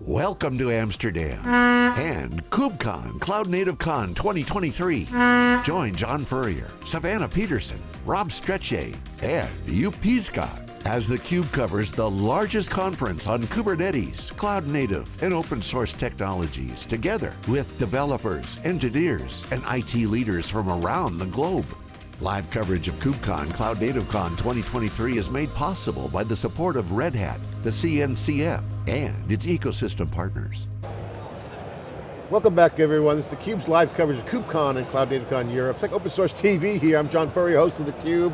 Welcome to Amsterdam and KubeCon Cloud Native Con 2023. Join John Furrier, Savannah Peterson, Rob Strechay, and Joep Peascott as theCUBE covers the largest conference on Kubernetes, cloud native, and open source technologies together with developers, engineers, and IT leaders from around the globe. Live coverage of KubeCon Cloud Native Con 2023 is made possible by the support of Red Hat, the CNCF, and its ecosystem partners. Welcome back everyone. This is theCUBE's live coverage of KubeCon and Cloud Native Con Europe. It's like open source TV here. I'm John Furrier, host of theCUBE.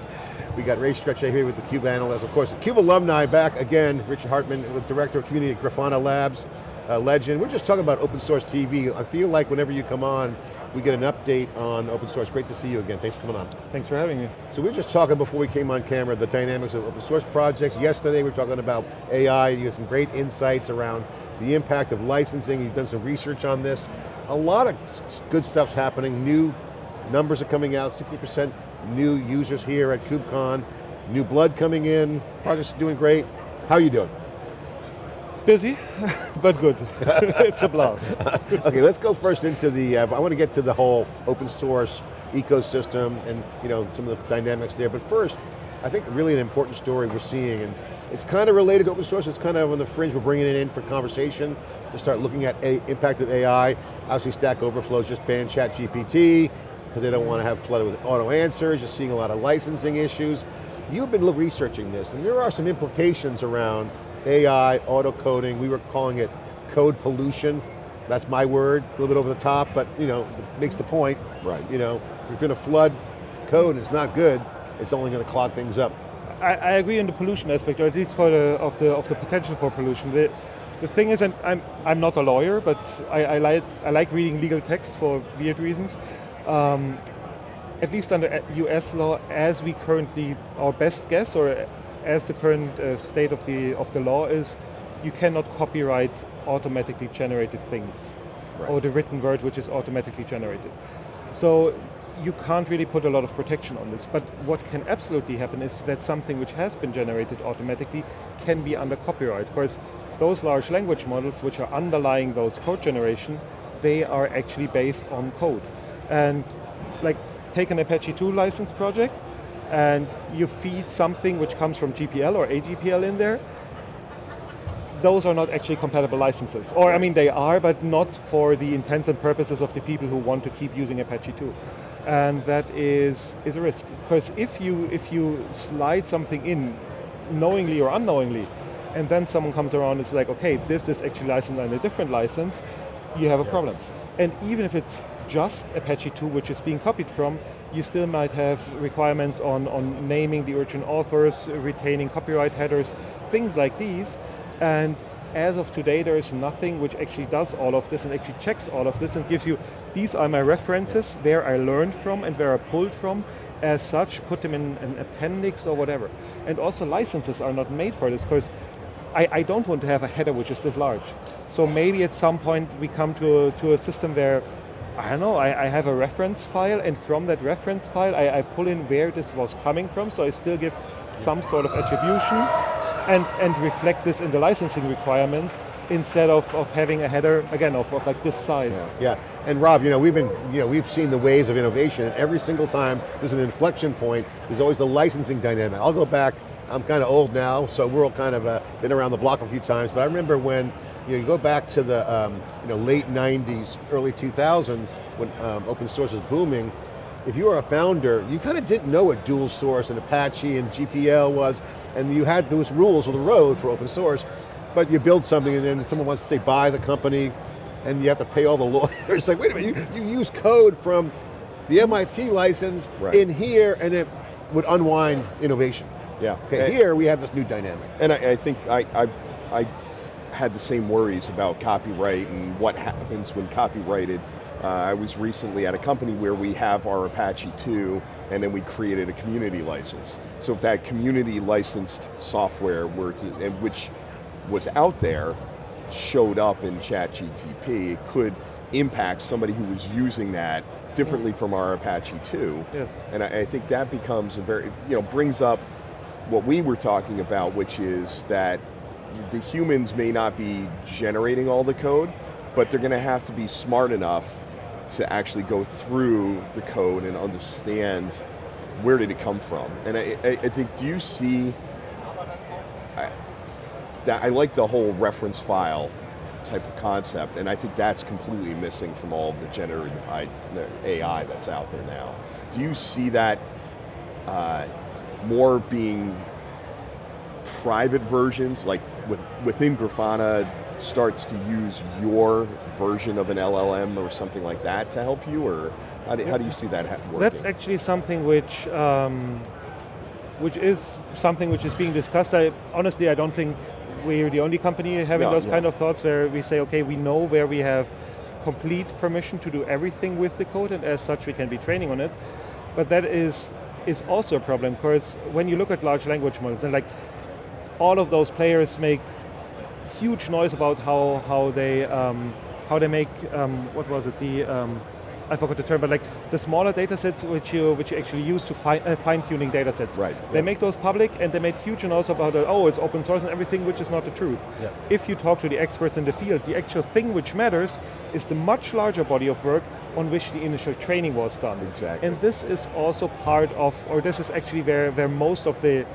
We got Ray Strechay here with the CUBE analyst. Of course, the CUBE alumni back again. Richard Hartmann, with Director of Community at Grafana Labs, legend. We're just talking about open source TV. I feel like whenever you come on, we get an update on open source. Great to see you again, thanks for coming on. Thanks for having me. So we were just talking before we came on camera, the dynamics of open source projects. Yesterday we were talking about AI, you had some great insights around the impact of licensing, you've done some research on this. A lot of good stuff's happening, new numbers are coming out, 60% new users here at KubeCon, new blood coming in, projects are doing great. How are you doing? Busy, but good. it's a blast. okay, let's go first into the, uh, I want to get to the whole open source ecosystem and you know some of the dynamics there, but first, I think really an important story we're seeing, and it's kind of related to open source, it's kind of on the fringe, we're bringing it in for conversation to start looking at a, impact of AI. Obviously Stack Overflow's just banned ChatGPT, because they don't want to have flooded with auto answers, you're seeing a lot of licensing issues. You've been researching this, and there are some implications around AI, auto coding, we were calling it code pollution. That's my word, a little bit over the top, but you know, makes the point. Right. You know, if you're going to flood code and it's not good, it's only going to clog things up. I, I, agree on the pollution aspect, or at least for the, of, the, of the potential for pollution. The, the thing is, and I'm, I'm not a lawyer, but I, I, like, I like reading legal text for weird reasons. Um, at least under US law, as we currently, our best guess, or as the current uh, state of the, of the law is, you cannot copyright automatically generated things, right. or the written word which is automatically generated. So you can't really put a lot of protection on this, but what can absolutely happen is that something which has been generated automatically can be under copyright. Of course, those large language models which are underlying those code generation, they are actually based on code. And like, take an Apache 2 license project, and you feed something which comes from GPL or AGPL in there, those are not actually compatible licenses. Or, I mean, they are, but not for the intents and purposes of the people who want to keep using Apache 2. And that is, is a risk. Because if you, if you slide something in, knowingly or unknowingly, and then someone comes around and is like, okay, this is actually licensed under a different license, you have a problem. And even if it's just Apache 2 which is being copied from, you still might have requirements on, on naming the original authors, retaining copyright headers, things like these, and as of today there is nothing which actually does all of this and actually checks all of this and gives you, these are my references, where I learned from and where I pulled from, as such, put them in an appendix or whatever. And also licenses are not made for this, because I, I, don't want to have a header which is this large. So maybe at some point we come to a, to a system where I don't know, I, I, have a reference file and from that reference file I, I, pull in where this was coming from, so I still give some sort of attribution and, and reflect this in the licensing requirements instead of, of having a header, again, of, of like this size. Yeah. yeah, and Rob, you know, we've been, you know, we've seen the ways of innovation and every single time there's an inflection point, there's always a licensing dynamic. I'll go back, I'm kind of old now, so we're all kind of uh, been around the block a few times, but I remember when you, know, you go back to the um, you know, late 90s, early 2000s, when um, open source was booming, if you were a founder, you kind of didn't know what dual source and Apache and GPL was, and you had those rules of the road for open source, but you build something and then someone wants to say buy the company, and you have to pay all the lawyers. like, wait a minute, you, you use code from the MIT license right. in here, and it would unwind innovation. Yeah. Okay, and, here we have this new dynamic. And I, I think I, I, I had the same worries about copyright and what happens when copyrighted. Uh, I was recently at a company where we have our Apache 2 and then we created a community license. So if that community licensed software were to, which was out there, showed up in ChatGPT, it could impact somebody who was using that differently from our Apache 2. Yes. And I, I think that becomes a very, you know, brings up what we were talking about, which is that the humans may not be generating all the code, but they're going to have to be smart enough to actually go through the code and understand where did it come from. And I, I, I think, do you see, I, that, I like the whole reference file type of concept, and I think that's completely missing from all of the generative AI that's out there now. Do you see that uh, more being private versions, like with, within Grafana starts to use your version of an LLM or something like that to help you, or how do, how do you see that working? That's actually something which, um, which is something which is being discussed. I, honestly, I don't think we're the only company having Yeah, those yeah. kind of thoughts where we say, okay, we know where we have complete permission to do everything with the code, and as such we can be training on it. But that is, is also a problem, because when you look at large language models, and like all of those players make huge noise about how, how they um, how they make um, what was it the um, I forgot the term, but like the smaller data sets which you which you actually use to fi uh, fine tuning data sets. Right, They make those public and they make huge noise about it, oh it's open source and everything, which is not the truth. Yeah. If you talk to the experts in the field, the actual thing which matters is the much larger body of work on which the initial training was done. Exactly. And this is also part of, or this is actually where, where most of the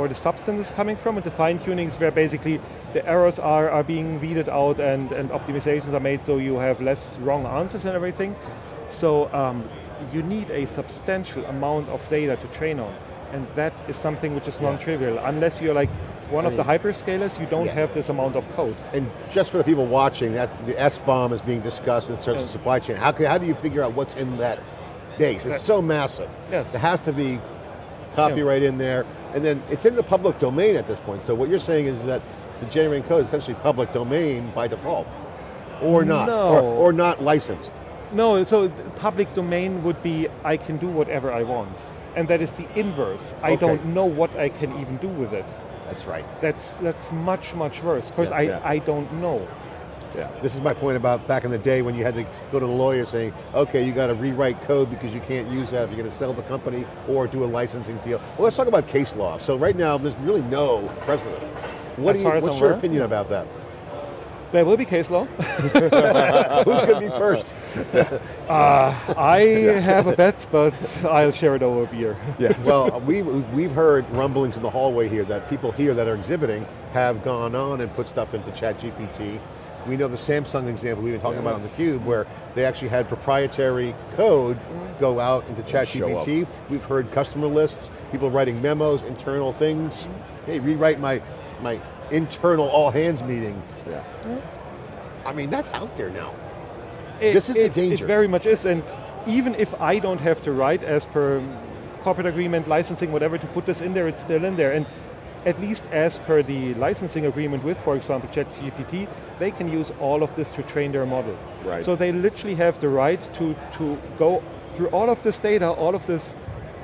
where the substance is coming from, and the fine tuning is where basically the errors are, are being weeded out and, and optimizations are made so you have less wrong answers and everything. So um, you need a substantial amount of data to train on, and that is something which is non-trivial. Unless you're like one of the hyperscalers, you don't Yeah. have this amount of code. And just for the people watching, that the SBOM is being discussed in terms of supply chain. How, how do you figure out what's in that base? It's so massive. Yes. There has to be copyright in there, and then it's in the public domain at this point. So what you're saying is that the generating code is essentially public domain by default, or not, or, No. or not licensed. No, so public domain would be I can do whatever I want. And that is the inverse. I Okay. don't know what I can even do with it. That's right. That's that's much, much worse, because Yeah, I, yeah. I don't know. Yeah. This is my point about back in the day when you had to go to the lawyer saying, okay, you got to rewrite code because you can't use that if you're going to sell the company or do a licensing deal. Well, let's talk about case law. So right now, there's really no precedent. What you, what's your opinion about that? There will be case law. Who's going to be first? Uh, I have a bet, but I'll share it over beer. Yeah. Well, we, we've heard rumblings in the hallway here that people here that are exhibiting have gone on and put stuff into ChatGPT. We know the Samsung example we've been talking about on theCUBE where they actually had proprietary code go out into. ChatGPT. We've heard customer lists, people writing memos, internal things. Mm-hmm. Hey, rewrite my, my internal all hands meeting. Yeah. Mm-hmm. I mean, that's out there now. It- This is the danger. It very much is, and even if I don't have to write as per corporate agreement, licensing, whatever, to put this in there, it's still in there. And at least as per the licensing agreement with, for example, ChatGPT, they can use all of this to train their model. Right. So they literally have the right to, to go through all of this data, all of this,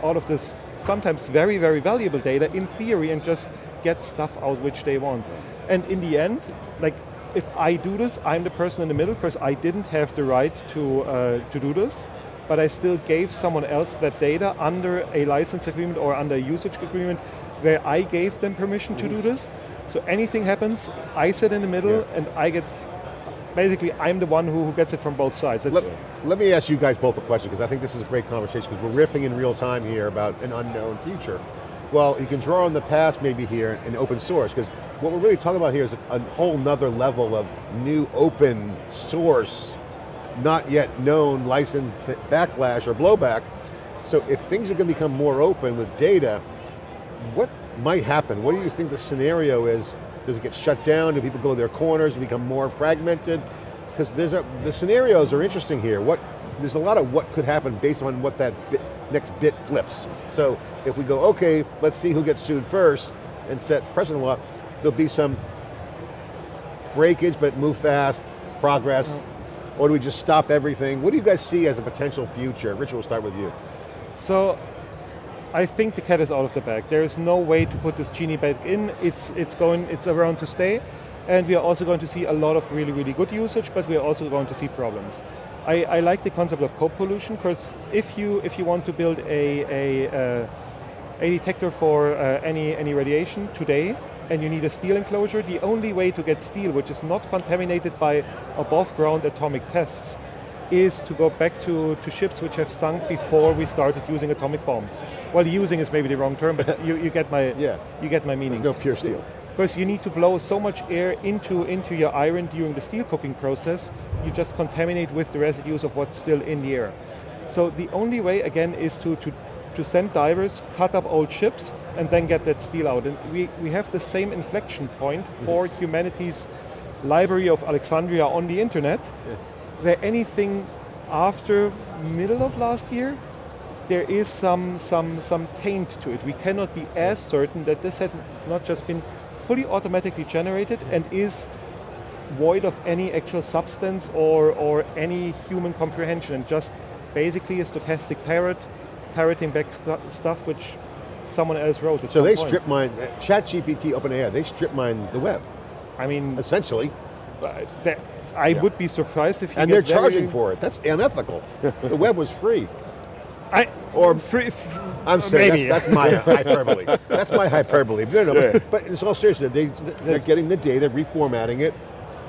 all of this sometimes very, very valuable data in theory and just get stuff out which they want. And in the end, like if I do this, I'm the person in the middle because I didn't have the right to, uh, to do this, but I still gave someone else that data under a license agreement or under a usage agreement where I gave them permission to do mm. this. So anything happens, I sit in the middle Yeah. and I get, basically I'm the one who, who gets it from both sides. Let, let me ask you guys both a question, because I think this is a great conversation, because we're riffing in real time here about an unknown future. Well, you can draw on the past maybe here in open source, because what we're really talking about here is a, a whole nother level of new open source, not yet known license backlash or blowback. So if things are going to become more open with data, what might happen? What do you think the scenario is? Does it get shut down? Do people go to their corners and become more fragmented? Because there's a, the scenarios are interesting here. What, there's a lot of what could happen based on what that bit, next bit flips. So if we go, okay, let's see who gets sued first and set precedent law, there'll be some breakage, but move fast, progress, or do we just stop everything? What do you guys see as a potential future? Richard, we'll start with you. So I think the cat is out of the bag. There is no way to put this genie back in. It's, it's, going, it's around to stay. And we are also going to see a lot of really, really good usage, but we are also going to see problems. I, I like the concept of code pollution because if you, if you want to build a, a, uh, a detector for uh, any, any radiation today, and you need a steel enclosure. The only way to get steel, which is not contaminated by above ground atomic tests, is to go back to, to ships which have sunk before we started using atomic bombs. Well, using is maybe the wrong term, but you, you get my Yeah. you get my meaning. There's no pure steel. Because you need to blow so much air into, into your iron during the steel cooking process, you just contaminate with the residues of what's still in the air. So the only way, again, is to, to, to send divers, cut up old ships, and then get that steel out. And we, we have the same inflection point for mm-hmm. humanity's library of Alexandria on the internet, where anything after middle of last year, there is some, some, some taint to it. We cannot be as certain that this has not just been fully automatically generated and is void of any actual substance or, or any human comprehension and just basically a stochastic parrot parroting back stu- stuff which someone else wrote So they point. strip mine, uh, ChatGPT, OpenAI, they strip mine the web, I mean, essentially, that- I Yeah. would be surprised if you and they're charging for it. That's unethical. the web was free. I, Or- free, f- I'm saying maybe. that's, that's my hyperbole. That's my hyperbole. No, no, Yeah. but, but it's all serious. They, they're getting the data, reformatting it,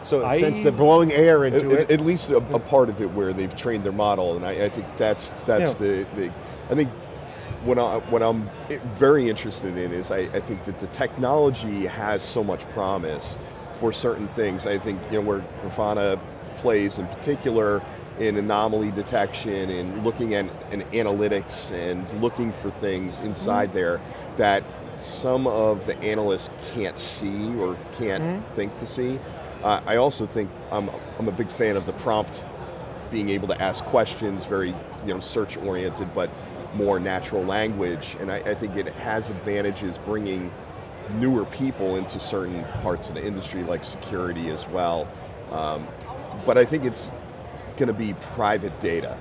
so I- since they're blowing air into at- it. at least a, a part of it where they've trained their model, and I, I think that's that's Yeah. the, the I think what I what I'm very interested in is I, I think that the technology has so much promise for certain things. I think you know where Grafana plays in particular in anomaly detection and looking at an analytics and looking for things inside there that some of the analysts can't see or can't think to see. Uh, I also think I'm, I'm a big fan of the prompt being able to ask questions, very you know search oriented, but more natural language. And I, I think it has advantages bringing newer people into certain parts of the industry, like security as well. Um, but I think it's going to be private data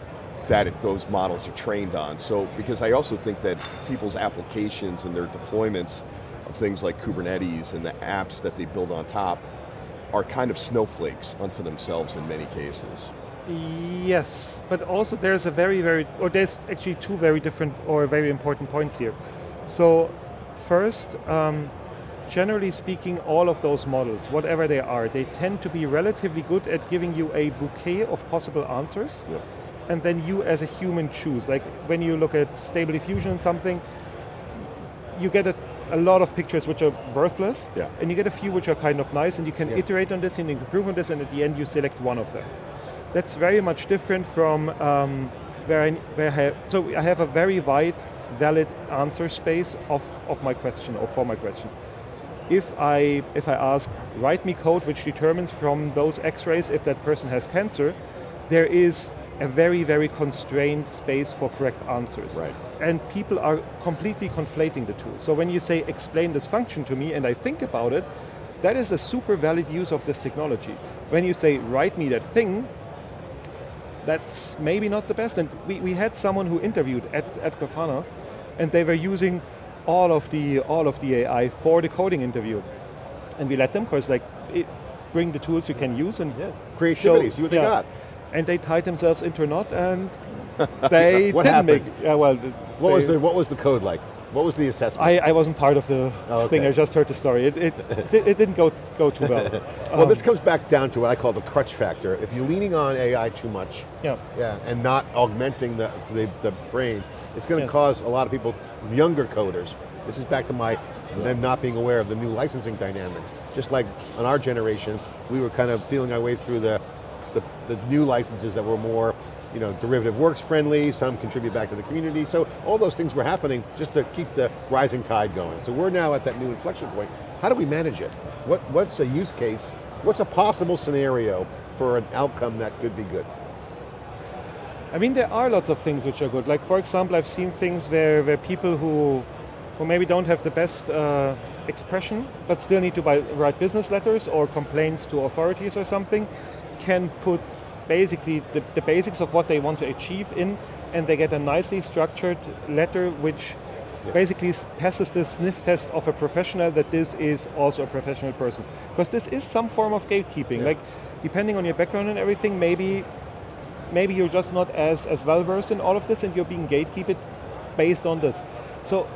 that it, those models are trained on. So, because I also think that people's applications and their deployments of things like Kubernetes and the apps that they build on top are kind of snowflakes unto themselves in many cases. Yes, but also there's a very, very, or there's actually two very different or very important points here. So, first, um, generally speaking, all of those models, whatever they are, they tend to be relatively good at giving you a bouquet of possible answers, Yeah. and then you as a human choose. Like when you look at Stable Diffusion and something, you get a, a lot of pictures which are worthless, Yeah. and you get a few which are kind of nice, and you can Yeah. iterate on this and improve on this, and at the end you select one of them. That's very much different from um, where, I, where I have, so I have a very wide, valid answer space of, of my question or for my question. If I, if I ask, write me code which determines from those x-rays if that person has cancer, there is a very, very constrained space for correct answers. Right. And people are completely conflating the two. So when you say, explain this function to me, and I think about it, that is a super valid use of this technology. When you say, write me that thing, that's maybe not the best. And we, we had someone who interviewed at, at Grafana, and they were using all of the all of the AI for the coding interview. And we let them, because like, it, bring the tools you can use and yeah. Creativity, show- see what they got. And they tied themselves into a knot, and they What didn't happened? make. Yeah, well, What was the what was the code like? What was the assessment? I, I wasn't part of the Oh, thing. I just heard the story. It it, it, it didn't go go too well. well, Um, this comes back down to what I call the crutch factor. If you're leaning on AI too much, yeah. yeah, and not augmenting the, the, the brain, it's going to Yes. cause a lot of people, younger coders, this is back to my, them not being aware of the new licensing dynamics. Just like on our generation, we were kind of feeling our way through the, the, the new licenses that were more, you know, derivative works friendly, some contribute back to the community, so all those things were happening just to keep the rising tide going. So we're now at that new inflection point. How do we manage it? What, what's a use case? What's a possible scenario for an outcome that could be good? I mean, there are lots of things which are good. Like, for example, I've seen things where, where people who, who maybe don't have the best uh, expression, but still need to buy, write business letters or complaints to authorities or something, can put basically the, the basics of what they want to achieve in, and they get a nicely structured letter which basically passes the sniff test of a professional that this is also a professional person. Because this is some form of gatekeeping. Like, depending on your background and everything, maybe maybe you're just not as, as well versed in all of this and you're being gatekeeped based on this. So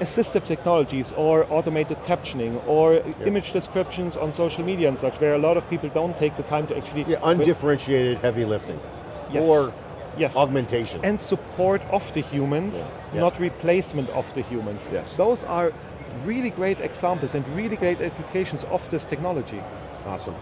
assistive technologies or automated captioning or image descriptions on social media and such, where a lot of people don't take the time to actually Yeah, undifferentiated heavy lifting. Yes. Or yes. augmentation. and support of the humans, Yeah. Yeah. not replacement of the humans. Yes. Those are really great examples and really great applications of this technology. Awesome.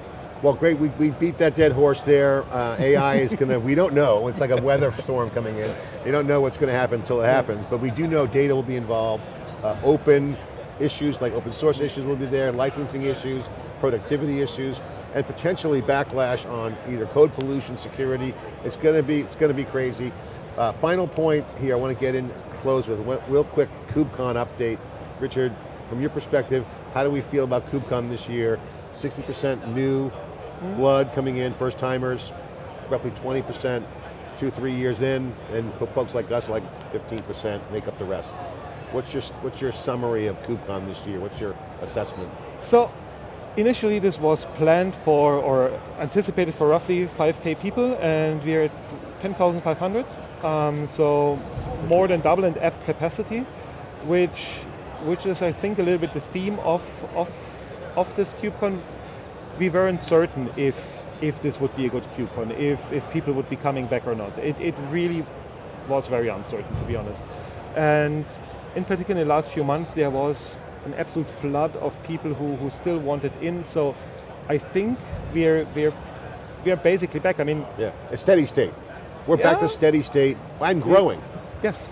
Well, great, we, we beat that dead horse there. Uh, AI is going to, we don't know, it's like a weather storm coming in. You don't know what's going to happen until it happens, but we do know data will be involved. Uh, open issues, like open source issues will be there, licensing issues, productivity issues, and potentially backlash on either code pollution, security. It's going to be, it's going to be crazy. Uh, final point here, I want to get in, close with a real quick KubeCon update. Richard, from your perspective, how do we feel about KubeCon this year? 60% new blood coming in, first timers, roughly 20%, two, three years in, and folks like us like 15% make up the rest. What's your, what's your summary of KubeCon this year? What's your assessment? So, initially this was planned for, or anticipated for roughly 5K people, and we're at 10,500. Um, so, more than double in app capacity, which, which is I think a little bit the theme of, of, of this KubeCon. We weren't certain if, if this would be a good KubeCon, if, if people would be coming back or not. It, it really was very uncertain, to be honest. And in particular, in the last few months, there was an absolute flood of people who, who still wanted in. So I think we're, we're, we're basically back. I mean, Yeah, a steady state. We're back to steady state and growing. yes,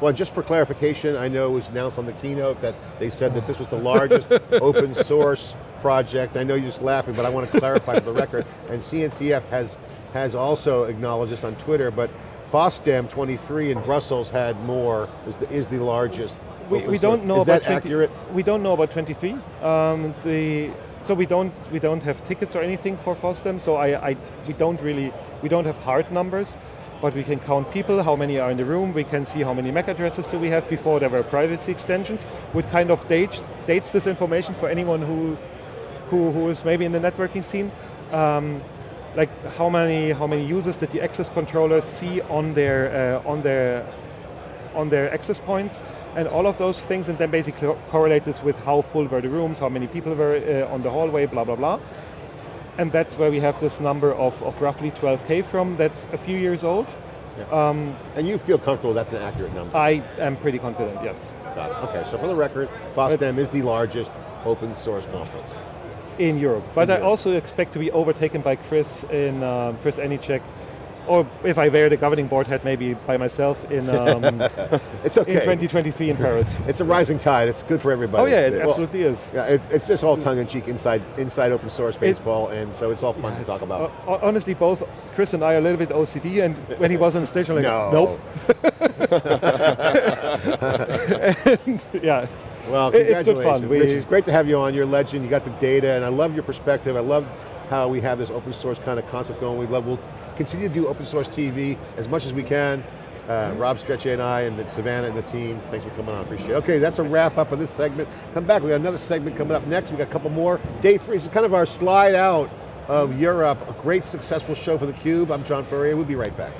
Well, just for clarification, I know it was announced on the keynote that they said that this was the largest open source project. I know you're just laughing, but I want to clarify for the record. And CNCF has, has also acknowledged this on Twitter, but FOSDEM 23 in Brussels had more, is the, is the largest we, we don't know Is about that 20 accurate? We don't know about 23. Um, the, so we don't we don't have tickets or anything for FOSDEM. So I, I we don't really we don't have hard numbers, but we can count people, how many are in the room. We can see how many MAC addresses do we have before there were privacy extensions, which kind of dates dates this information for anyone who who, who is maybe in the networking scene. Um, like how many how many users did the access controllers see on their uh, on their on their access points and all of those things and then basically correlate this with how full were the rooms, how many people were uh, on the hallway, blah, blah, blah. And that's where we have this number of, of roughly 12K from, that's a few years old. Yeah. And you feel comfortable that's an accurate number? I am pretty confident, yes. Got it. Okay, so for the record, FOSDEM is the largest open source conference. In Europe. But I Europe. also expect to be overtaken by Chris in um, Chris Aniszczyk, or if I wear the governing board hat, maybe by myself in, um, It's okay. in 2023 in Paris. It's a rising tide, it's good for everybody. Oh yeah, it Well, absolutely is. Yeah, it's, it's just all tongue-in-cheek inside inside open source baseball, and so it's all fun to talk about. Uh, honestly, both Chris and I are a little bit OCD, and when he was on stage, I'm like, no. nope. And, yeah, Well, It- it's good congratulations. fun. We- Rich, it's great to have you on. You're a legend. You got the data, and I love your perspective. I love how we have this open source kind of concept going. We love. We'll continue to do open source TV as much as we can. Uh, Rob Strechay and I, and the Savannah and the team. Thanks for coming on. Appreciate it. Okay, that's a wrap up of this segment. Come back. We got another segment coming up next. We got a couple more. Day three. This is kind of our slide out of Europe. A great successful show for the Cube. I'm John Furrier. We'll be right back.